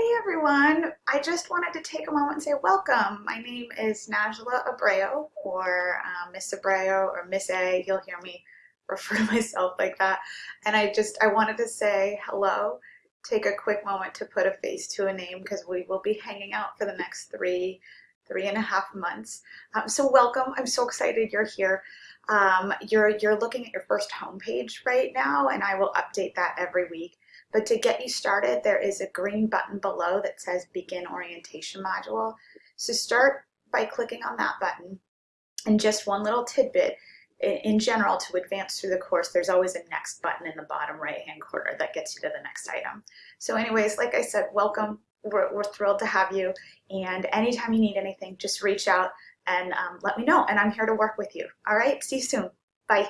Hey everyone, I just wanted to take a moment and say welcome. My name is Najla Abreu or uh, Miss Abreu or Miss A. You'll hear me refer to myself like that. And I just, I wanted to say hello, take a quick moment to put a face to a name because we will be hanging out for the next three, three and a half months. Um, so welcome, I'm so excited you're here. Um, you're, you're looking at your first homepage right now and I will update that every week. But to get you started, there is a green button below that says Begin Orientation Module. So start by clicking on that button. And just one little tidbit, in general, to advance through the course, there's always a next button in the bottom right-hand corner that gets you to the next item. So anyways, like I said, welcome. We're, we're thrilled to have you. And anytime you need anything, just reach out and um, let me know. And I'm here to work with you. All right, see you soon. Bye.